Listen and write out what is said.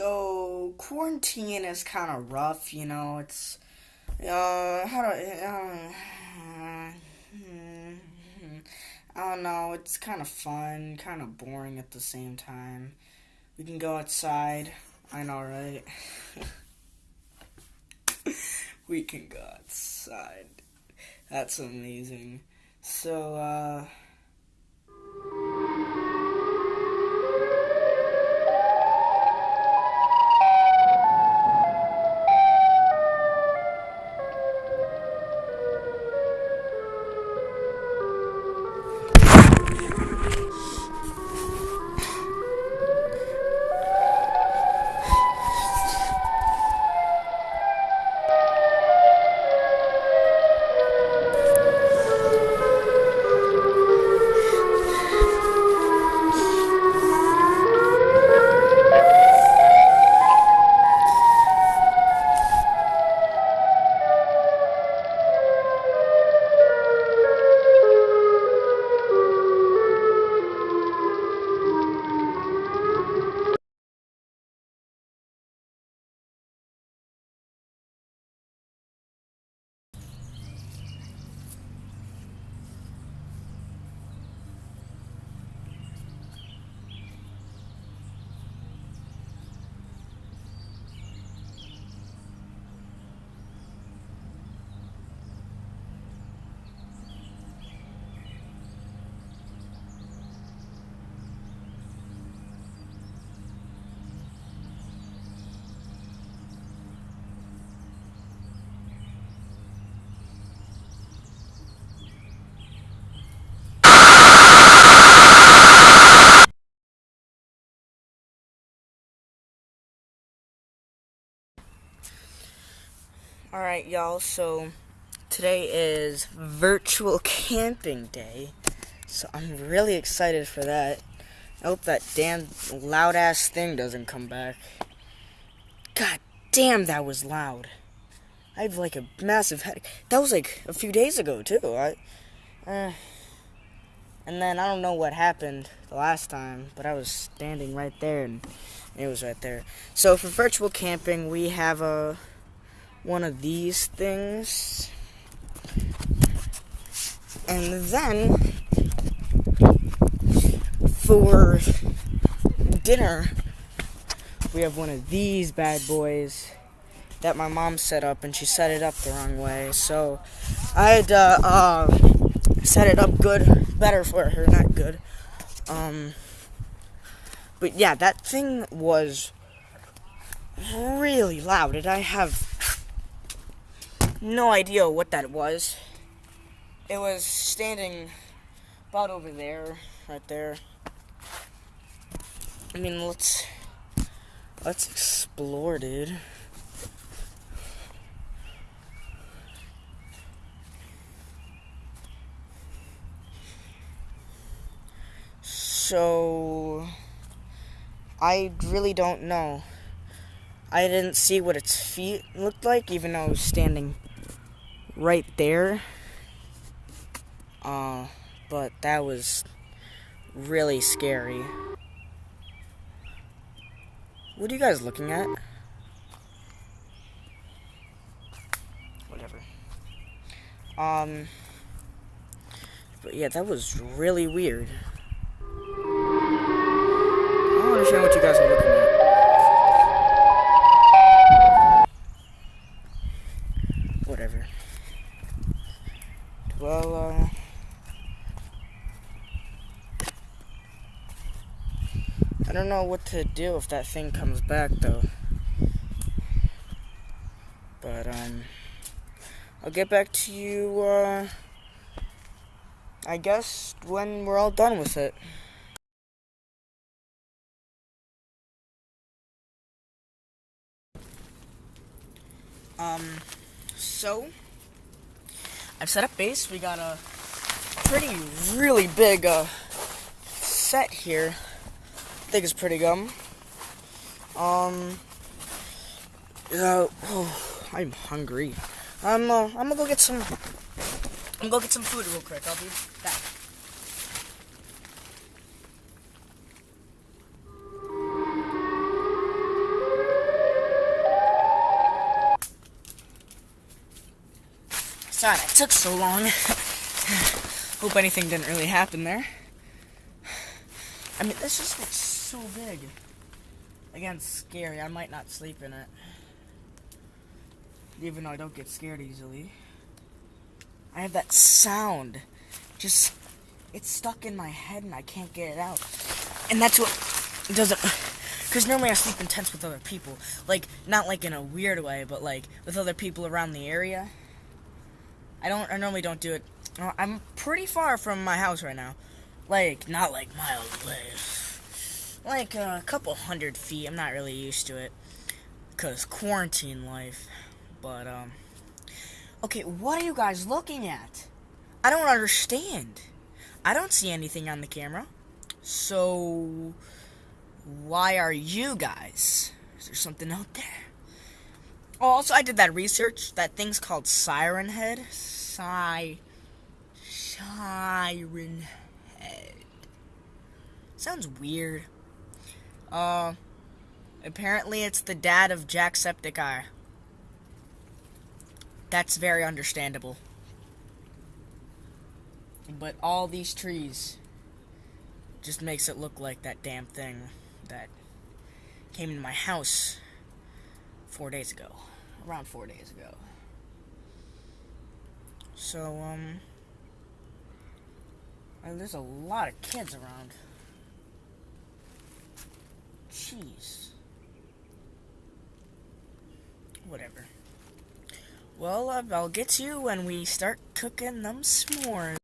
So quarantine is kind of rough, you know. It's uh how do I, uh, I don't know. It's kind of fun, kind of boring at the same time. We can go outside. I know, right? we can go outside. That's amazing. So, uh. Alright, y'all, so today is virtual camping day. So I'm really excited for that. I hope that damn loud ass thing doesn't come back. God damn, that was loud. I have like a massive headache. That was like a few days ago, too. I, uh, and then I don't know what happened the last time, but I was standing right there and it was right there. So for virtual camping, we have a one of these things. And then for dinner, we have one of these bad boys that my mom set up, and she set it up the wrong way. So I had to uh, set it up good, better for her, not good. Um, but yeah, that thing was really loud, and I have no idea what that was. It was standing about over there, right there. I mean, let's let's explore, dude. So I really don't know. I didn't see what its feet looked like, even though I was standing right there. Uh, but that was really scary. What are you guys looking at? Whatever. Um, but yeah, that was really weird. I don't understand what you guys are looking at. Well, uh, I don't know what to do if that thing comes back, though. But, um, I'll get back to you, uh, I guess when we're all done with it. Um, so, I've set up base. We got a pretty, really big uh, set here. I think it's pretty good. Um, uh, oh, I'm hungry. I'm, uh, I'm gonna go get some, I'm gonna go get some food real quick. I'll be back. Sorry, it took so long. Hope anything didn't really happen there. I mean, this just looks so big. Again, scary. I might not sleep in it. Even though I don't get scared easily. I have that sound. Just, it's stuck in my head and I can't get it out. And that's what does it. Because normally I sleep in tents with other people. Like, not like in a weird way, but like with other people around the area. I don't, I normally don't do it. Uh, I'm pretty far from my house right now. Like, not like miles away. Like a couple hundred feet. I'm not really used to it. Because quarantine life. But, um. Okay, what are you guys looking at? I don't understand. I don't see anything on the camera. So, why are you guys? Is there something out there? Oh, also, I did that research. That thing's called Siren Head. Si. Siren Head. Sounds weird. Uh, apparently it's the dad of Jacksepticeye. That's very understandable. But all these trees just makes it look like that damn thing that came into my house four days ago. Around four days ago. So, um, there's a lot of kids around. Jeez. Whatever. Well, I'll get you when we start cooking them s'mores.